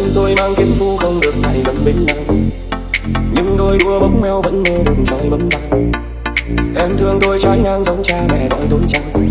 thân tôi mang kiếm phu không được ngày vẫn bên nàng nhưng đôi đua bóng mèo vẫn mơ đường trời bấm vàng em thương tôi trái ngang giống cha mẹ đợi tôi chăng.